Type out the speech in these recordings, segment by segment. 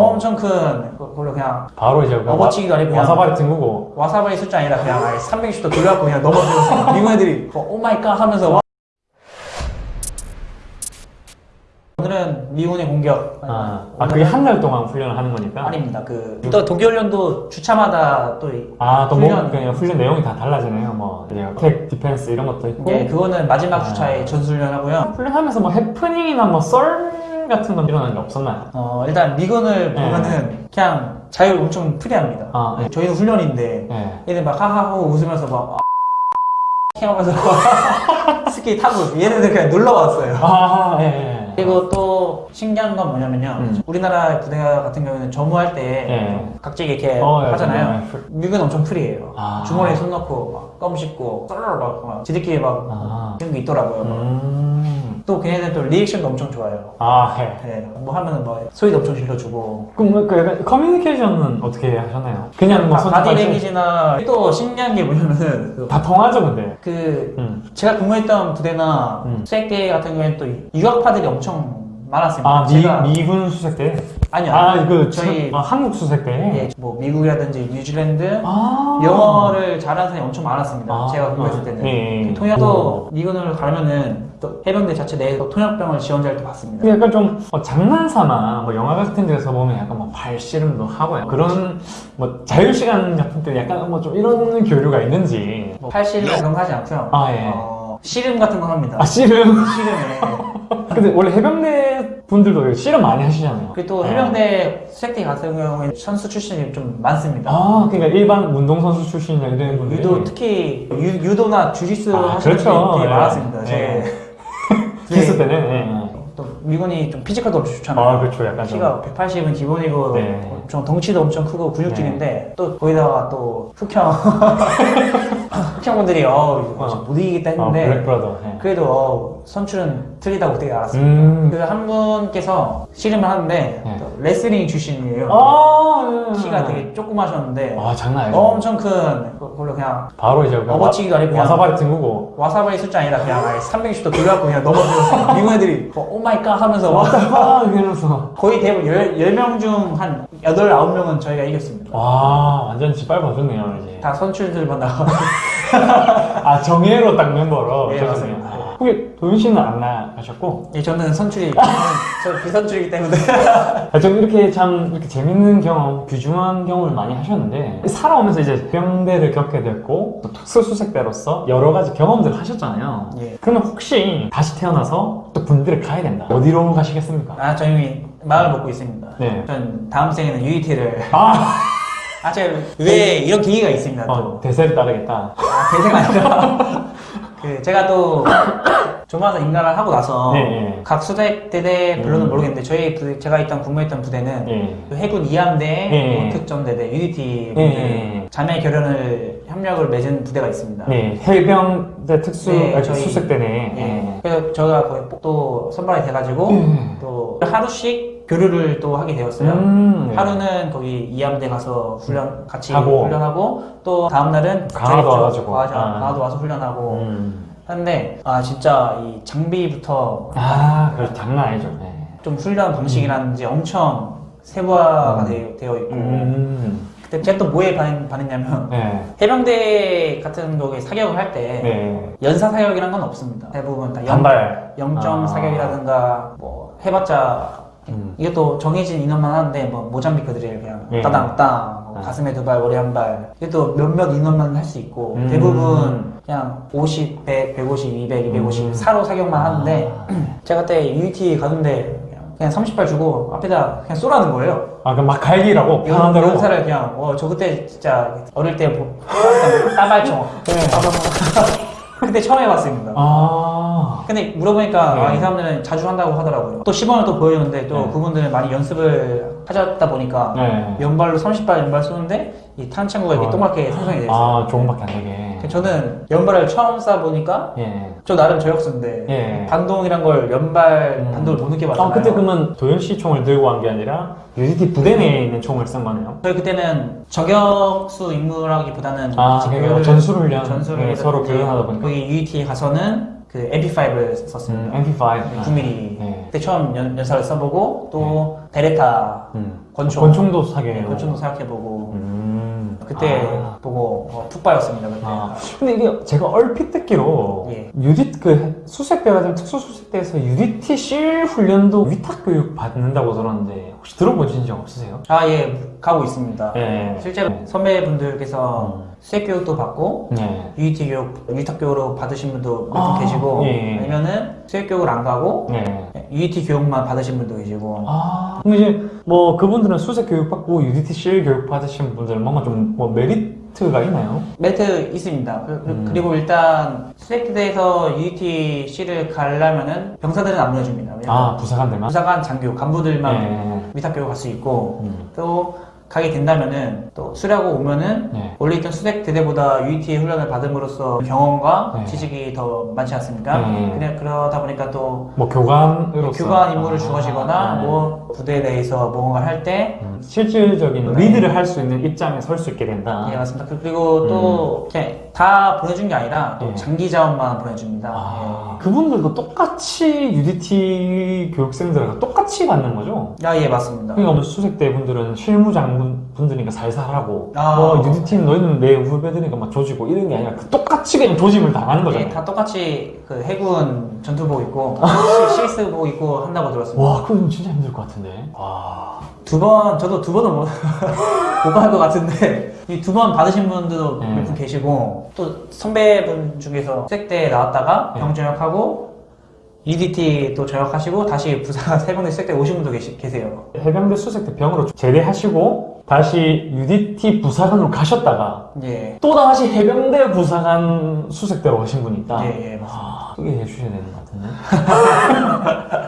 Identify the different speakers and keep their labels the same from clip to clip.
Speaker 1: 엄청 큰 그걸로 그냥
Speaker 2: 바로 이제 그냥
Speaker 1: 업어치기가 아니고
Speaker 2: 와사바리 튕구고.
Speaker 1: 와사바리 수준 아니라 그냥 아예 360도 돌려갖고 그냥 넘어지면서 미국 애들이 어, oh my god 하면서 와- 오늘은 미군의 공격.
Speaker 2: 아, 아 그게 한 달 동안 훈련을 하는 거니까?
Speaker 1: 아닙니다. 그 또 동계훈련도 주차마다 또 이-
Speaker 2: 아또 뭐
Speaker 1: 훈련-
Speaker 2: 그냥 훈련 내용이 다 달라지네요. 뭐 attack defense 이런 것도 있고.
Speaker 1: 예, 그거는 마지막
Speaker 2: 아.
Speaker 1: 주차에 전술훈련 하고요.
Speaker 2: 훈련하면서 뭐 해프닝이나 뭐 썰 같은 건 일어난 게 없었나요?
Speaker 1: 어, 일단 미군을
Speaker 2: 네.
Speaker 1: 보면은 그냥 자유 엄청 프리합니다
Speaker 2: 아, 예.
Speaker 1: 저희는 훈련인데
Speaker 2: 예.
Speaker 1: 얘들 막 하하하고 웃으면서 막 하면서 스키 타고 얘네들 그냥 놀러 왔어요
Speaker 2: 아, 예, 예.
Speaker 1: 그리고 또 신기한 건 뭐냐면요
Speaker 2: 음.
Speaker 1: 우리나라 부대 같은 경우는 점호할 때
Speaker 2: 예.
Speaker 1: 각지게 이렇게
Speaker 2: 어, 예,
Speaker 1: 하잖아요
Speaker 2: 예.
Speaker 1: 미국은 엄청 프리해요
Speaker 2: 아.
Speaker 1: 주머니에 손 넣고 막껌 씹고 썰 막, 막 지들끼리 막
Speaker 2: 아.
Speaker 1: 그런 게 있더라고요
Speaker 2: 음.
Speaker 1: 또 걔네들 또 리액션도 엄청 좋아요
Speaker 2: 아, 예.
Speaker 1: 네, 뭐 하면은 뭐 소리도 엄청 질러주고
Speaker 2: 그럼 뭐그 약간 커뮤니케이션은 어떻게 하셨나요? 그냥 뭐
Speaker 1: 바- body language나 또 신기한 게 뭐냐면은 그-
Speaker 2: 다 통하죠, 근데.
Speaker 1: 그
Speaker 2: 음.
Speaker 1: 제가 근무했던 부대나
Speaker 2: 음.
Speaker 1: 수색대 같은 경우에는 또 유학파들이 엄청 많았습니다.
Speaker 2: 아, 미,
Speaker 1: 제가-
Speaker 2: 미군 수색대?
Speaker 1: 아니요.
Speaker 2: 아, 그,
Speaker 1: 저희
Speaker 2: 아, 한국 수색대?
Speaker 1: 예, 뭐 미국이라든지 뉴질랜드
Speaker 2: 아.
Speaker 1: 영어를 잘하는 사람이 엄청 많았습니다.
Speaker 2: 아.
Speaker 1: 제가
Speaker 2: 아,
Speaker 1: 때는
Speaker 2: 예, 예.
Speaker 1: 통역도 미군을 가면은 또 해병대 자체 내에 또 통역병을 지원자를 또 받습니다.
Speaker 2: 그 약간 좀 어, 장난삼아 뭐 영화 같은 데서 보면 약간 뭐 발씨름도 하고요. 그런 뭐 자유 시간 같은 때 약간 뭐 좀 이런 교류가 있는지.
Speaker 1: 뭐 팔씨름 그런 거 하지 않고요.
Speaker 2: 아, 예.
Speaker 1: 어, 씨름 같은 거 합니다.
Speaker 2: 아, 씨름?
Speaker 1: 씨름에.
Speaker 2: 근데 원래 해병대 분들도 씨름 많이 하시잖아요.
Speaker 1: 그리고 또 해병대 수색대 같은 경우에는 선수 출신이 좀 많습니다.
Speaker 2: 아, 그러니까 일반 운동선수 출신이나 이런 분들이.
Speaker 1: 유도 특히 유, 도나 주짓수
Speaker 2: 아,
Speaker 1: 하시는
Speaker 2: 그렇죠.
Speaker 1: 분들이
Speaker 2: 예.
Speaker 1: 많았습니다.
Speaker 2: 예.
Speaker 1: 제
Speaker 2: 기수 때는. 예, 예.
Speaker 1: 또 미군이 좀 피지컬도 엄청 좋잖아요.
Speaker 2: 아, 그렇죠. 약간 좀.
Speaker 1: 키가 180은 기본이고
Speaker 2: 네.
Speaker 1: 엄청 덩치도 엄청 크고 근육질인데 또 거기다가 또 흑형 흑형분들이 어,
Speaker 2: 어.
Speaker 1: 못 이기겠다
Speaker 2: 아,
Speaker 1: 했는데.
Speaker 2: 예.
Speaker 1: 그래도 어, 선출은 틀리다고 되게 알았습니다.
Speaker 2: 음.
Speaker 1: 그한 분께서 씨름을 하는데
Speaker 2: 네.
Speaker 1: 또 레슬링 출신이에요.
Speaker 2: 아, 예.
Speaker 1: 키가 되게 조그마셨는데
Speaker 2: 아, 장난 아니죠.
Speaker 1: 엄청 큰 그걸로 그냥
Speaker 2: 바로 이제
Speaker 1: 업어치기가 아니고
Speaker 2: 와사바리 튕구고.
Speaker 1: 와사바리 수준 아니라 그냥 아예 360도 돌려갖고 그냥 넘어지면서 미국 애들이 어, oh my god 하면서 와
Speaker 2: 아, 이러면서.
Speaker 1: 거의 대부분 10, 명 중 한 8, 9명은 저희가 이겼습니다
Speaker 2: 와, 완전 짓밟아줬네요, 이제.
Speaker 1: 다 선출들 만 나가고
Speaker 2: 아, 정예로 딱 멤버로.
Speaker 1: 네,
Speaker 2: 그러셨네요.
Speaker 1: 맞습니다.
Speaker 2: 아. 혹시 도윤 씨는 안 나가셨고.
Speaker 1: 예, 저는 선출이 저는 저 비선출이기 때문에
Speaker 2: 아, 좀 이렇게 참 이렇게 재밌는 경험, 귀중한 경험을 많이 하셨는데 살아오면서 이제 병대를 겪게 됐고 또 특수수색대로서 여러 가지 경험들을 하셨잖아요.
Speaker 1: 예.
Speaker 2: 그러면 혹시 다시 태어나서 또 군대를 가야 된다. 어디로 가시겠습니까?
Speaker 1: 아 저희 마음을 먹고 있습니다
Speaker 2: 네.
Speaker 1: 전 다음 생에는 UET를
Speaker 2: 아,
Speaker 1: 아 제가 왜 이런 계기가 있습니다 또
Speaker 2: 어, 대세를 따르겠다.
Speaker 1: 아, 대세가 아니라 그 제가 또 조마사 인가를 하고 나서
Speaker 2: 네, 네.
Speaker 1: 각 수색대대 별로는
Speaker 2: 음.
Speaker 1: 모르겠는데 저희 부대, 제가 있던 근무했던 부대는
Speaker 2: 예.
Speaker 1: 그 해군 2함대
Speaker 2: 네.
Speaker 1: 특전대대 UDT
Speaker 2: 네, 네.
Speaker 1: 자매 결연을 협력을 맺은 부대가 있습니다.
Speaker 2: 네, 해병대 특수
Speaker 1: 네,
Speaker 2: 아,
Speaker 1: 저희-
Speaker 2: 수색대네.
Speaker 1: 그래서 저희가 거의 또 선발이 돼가지고
Speaker 2: 음.
Speaker 1: 또 하루씩 교류를 또 하게 되었어요.
Speaker 2: 음, 네.
Speaker 1: 하루는 거기 이함대 가서 훈련 같이
Speaker 2: 하고.
Speaker 1: 훈련하고 또 다음 날은
Speaker 2: 강화도 와가지고.
Speaker 1: 강화도,
Speaker 2: 아.
Speaker 1: 강화도 와서 훈련하고
Speaker 2: 음.
Speaker 1: 하는데 아 진짜 이 장비부터
Speaker 2: 아, 그 장난 아니죠. 예.
Speaker 1: 좀 훈련 방식이라든지 엄청 세부화가
Speaker 2: 음.
Speaker 1: 되, 되어 있고
Speaker 2: 음.
Speaker 1: 그때 제가 또 뭐에 반, 반했냐면
Speaker 2: 네.
Speaker 1: 해병대 같은 거에 사격을 할때
Speaker 2: 네.
Speaker 1: 연사 사격이란 건 없습니다. 대부분 다 영,
Speaker 2: 단발.
Speaker 1: 0점
Speaker 2: 아.
Speaker 1: 사격이라든가 뭐 해봤자
Speaker 2: 음.
Speaker 1: 이것도 정해진 인원만 하는데 뭐 모잠비크들이 그냥
Speaker 2: 예.
Speaker 1: 따당 땅뭐
Speaker 2: 아.
Speaker 1: 가슴에 두 발 머리 한 발 이것도 몇몇 인원만 할 수 있고
Speaker 2: 음.
Speaker 1: 대부분 그냥 50, 100, 150, 200, 250
Speaker 2: 음.
Speaker 1: 사로 사격만 하는데
Speaker 2: 아.
Speaker 1: 제가 그때 UET 가는데 그냥, 그냥 30발 주고 앞에다 그냥 쏘라는 거예요.
Speaker 2: 아, 그럼 막 갈기라고 편한 대로.
Speaker 1: 연사를 그냥 어 저 그때 진짜 어릴 때 보- 따발총
Speaker 2: 네.
Speaker 1: 그때 처음 해봤습니다.
Speaker 2: 아.
Speaker 1: 근데 물어보니까
Speaker 2: 네.
Speaker 1: 아, 이 사람들은 자주 한다고 하더라고요. 또 시범을 또 보여주는데 또
Speaker 2: 네.
Speaker 1: 그분들은 많이 연습을 하셨다 보니까
Speaker 2: 네.
Speaker 1: 연발로 30발 연발 쏘는데 이 탄창구가 이렇게
Speaker 2: 아.
Speaker 1: 동그랗게 생성이 됐어요.
Speaker 2: 아, 조금밖에 안 되게.
Speaker 1: 저는 연발을 처음 쏴보니까
Speaker 2: 예.
Speaker 1: 저 나름 저역수인데
Speaker 2: 예.
Speaker 1: 반동이란 걸 연발
Speaker 2: 음.
Speaker 1: 반동을 못 느껴봤잖아요.
Speaker 2: 아, 그때 그러면 도현 씨 총을 들고 간 게 아니라 UDT 부대 내에 있는 총을 쓴 거네요?
Speaker 1: 저희 그때는 저격수 임무라기보다는
Speaker 2: 아,
Speaker 1: 같이
Speaker 2: 그러니까
Speaker 1: 교류를-
Speaker 2: 전술 훈련.
Speaker 1: 전술을
Speaker 2: 네, 서로 교환하다 보니까.
Speaker 1: 거기 UET에 가서는 그 MP5를 썼습니다.
Speaker 2: 음, MP5.
Speaker 1: 네, 9mm.
Speaker 2: 네.
Speaker 1: 그때 처음 연, 연사를 써보고 또 베레타
Speaker 2: 음.
Speaker 1: 권총.
Speaker 2: 권총도 사게.
Speaker 1: 네, 권총도 생각해보고
Speaker 2: 음.
Speaker 1: 그때
Speaker 2: 아.
Speaker 1: 보고 어, 푹 빠졌습니다 그때.
Speaker 2: 아, 근데 이게 제가 얼핏 듣기로
Speaker 1: 예.
Speaker 2: UD 그 수색대가 좀 특수 수색대에서 UDT SEAL 훈련도 위탁 교육 받는다고 들었는데 혹시 들어보신 적 없으세요?
Speaker 1: 아, 예, 가고 있습니다.
Speaker 2: 예.
Speaker 1: 실제로
Speaker 2: 네.
Speaker 1: 선배분들께서
Speaker 2: 음.
Speaker 1: 수색 교육도 받고
Speaker 2: 네.
Speaker 1: UDT 교육, 위탁 교육으로 받으신 분도 몇분
Speaker 2: 아,
Speaker 1: 계시고
Speaker 2: 예.
Speaker 1: 아니면은 수색 교육을 안 가고
Speaker 2: 네.
Speaker 1: UDT 교육만 받으신 분도 계시고
Speaker 2: 아, 근데 이제 뭐 그분들은 수색 교육 받고 UDT SEAL 교육 받으신 분들은 뭔가 좀 뭐 메리트 가 있나요?
Speaker 1: 메리트 있습니다. 그- 그-
Speaker 2: 음.
Speaker 1: 그리고 일단 수색대에서 UDT SEAL을 가려면은 병사들은 안 보내줍니다.
Speaker 2: 아, 부사관들만?
Speaker 1: 부사관 장교 간부들만
Speaker 2: 네.
Speaker 1: 위탁 교육 갈 수 있고
Speaker 2: 음.
Speaker 1: 또 가게 된다면은 또 수료하고 오면은
Speaker 2: 네.
Speaker 1: 원래 있던 수색 대대보다 UET 훈련을 받음으로써 경험과
Speaker 2: 네.
Speaker 1: 지식이 더 많지 않습니까?
Speaker 2: 네.
Speaker 1: 그냥 그러다 보니까 또
Speaker 2: 뭐 교관으로서
Speaker 1: 교관 임무를
Speaker 2: 아,
Speaker 1: 주어지거나
Speaker 2: 네.
Speaker 1: 뭐 부대에 대해서 뭔가를 할때
Speaker 2: 음, 실질적인
Speaker 1: 네.
Speaker 2: 리드를 할 수 있는 입장에 설 수 있게 된다.
Speaker 1: 예, 맞습니다. 그- 그리고 또 그냥 다 보내준 게 아니라 또
Speaker 2: 음. 예.
Speaker 1: 장기 자원만 보내줍니다.
Speaker 2: 아, 그분들도 똑같이 UDT 교육생들하고 똑같이 받는 거죠?
Speaker 1: 예. 아, 예, 맞습니다.
Speaker 2: 그러니까 뭐 수색대 분들은 실무장 분들이니까 살살하고
Speaker 1: 아.
Speaker 2: 뭐 UDT는 너희는 내 후배들이니까 막 조지고 이런 게 아니라 그 똑같이 그냥 조짐을 당하는
Speaker 1: 예,
Speaker 2: 거잖아요.
Speaker 1: 다 똑같이 그 해군 전투복 입고 CS복 입고 한다고 들었습니다.
Speaker 2: 와, 그건 진짜 힘들 것 같은데. 와.
Speaker 1: 두 번, 저도 두 번은 못, 못 받을 것 같은데, 이 두 번 받으신 분들도
Speaker 2: 네.
Speaker 1: 몇분 계시고, 또 선배분 중에서 색대 나왔다가
Speaker 2: 네.
Speaker 1: 병 전역하고, EDT 또 전역하시고, 다시 부산 세병대 색대 오신 분도 계시, 계세요.
Speaker 2: 해병대 수색대 병으로 제대하시고 다시 UDT 부사관으로 가셨다가
Speaker 1: 예.
Speaker 2: 또 다시 해병대 부사관 수색대로 가신 분이 있다.
Speaker 1: 예, 예, 맞습니다.
Speaker 2: 아, 크게 해주셔야 되는 것 같은데.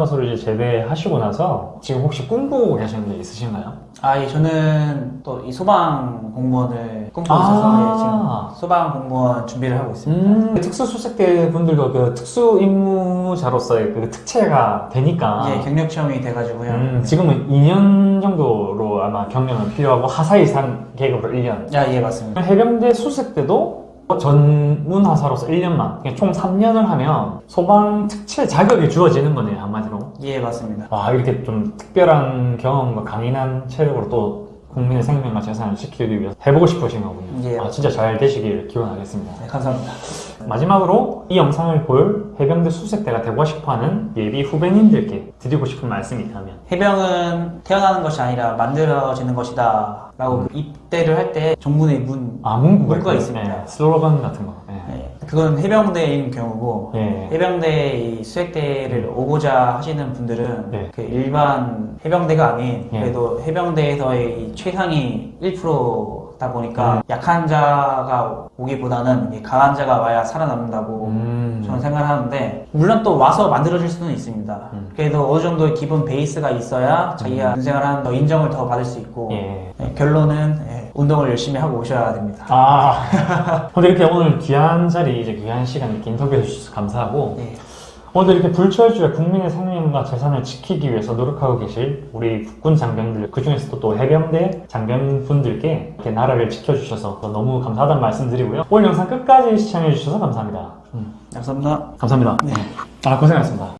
Speaker 2: 문화소를 이제 제대하시고 나서 지금 혹시 꿈꾸고 계시는 게 있으신가요?
Speaker 1: 아, 예, 저는 또 이 소방 공무원을 꿈꾸고
Speaker 2: 아.
Speaker 1: 있어서, 예, 지금 소방 공무원 준비를 하고 있습니다.
Speaker 2: 음, 특수수색대 분들도 그 특수 임무자로서의 그 특채가 되니까
Speaker 1: 예, 경력 체험이 돼가지고요.
Speaker 2: 음, 지금은 2년 정도로 아마 경력은 필요하고 하사 이상 계급으로 1년
Speaker 1: 야, 예, 맞습니다.
Speaker 2: 해병대 수색 때도 전문하사로서 1년만 총 3년을 하면 소방 특채 자격이 주어지는 거네요 한마디로
Speaker 1: 예, 맞습니다.
Speaker 2: 와 이렇게 좀 특별한 경험과 강인한 체력으로 또 국민의 생명과 재산을 지키기 위해서 해보고 싶으신 거군요
Speaker 1: 예.
Speaker 2: 아, 진짜 잘 되시길 기원하겠습니다
Speaker 1: 네, 감사합니다.
Speaker 2: 마지막으로 이 영상을 볼 해병대 수색대가 되고 싶어하는 예비 후배님들께 드리고 싶은 말씀이 있다면
Speaker 1: 해병은 태어나는 것이 아니라 만들어지는 것이다. 라고 그 입대를 할 때 정문에 문,
Speaker 2: 아 문구가,
Speaker 1: 문구가. 있습니다.
Speaker 2: 예, 슬로건 같은 거 예.
Speaker 1: 예, 그건 해병대인 경우고,
Speaker 2: 예.
Speaker 1: 해병대 이 수색대를 오고자 하시는 분들은
Speaker 2: 네.
Speaker 1: 그 일반 해병대가 아닌
Speaker 2: 예.
Speaker 1: 그래도 해병대에서의 이 최상위 1% 다 보니까
Speaker 2: 음.
Speaker 1: 약한 자가 오기보다는 이 강한 자가 와야 살아남는다고
Speaker 2: 음.
Speaker 1: 저는 생각을 하는데 물론 또 와서 만들어질 수는 있습니다.
Speaker 2: 음.
Speaker 1: 그래도 어느 정도의 기본 베이스가 있어야 자기가 군생활 하는 더 인정을 더 받을 수 있고
Speaker 2: 예.
Speaker 1: 예, 결론은 예, 운동을 열심히 하고 오셔야 됩니다.
Speaker 2: 아, 근데 이렇게 오늘 귀한 자리, 이제 귀한 시간 이렇게 인터뷰해 주셔서 감사하고,
Speaker 1: 예.
Speaker 2: 오늘 이렇게 불철주야 국민의 생명과 재산을 지키기 위해서 노력하고 계실 우리 국군 장병들, 그 중에서도 또 해병대 장병분들께 이렇게 나라를 지켜주셔서 너무 감사하다는 말씀 드리고요. 오늘 영상 끝까지 시청해 주셔서 감사합니다. 음,
Speaker 1: 감사합니다.
Speaker 2: 감사합니다. 아, 고생하셨습니다.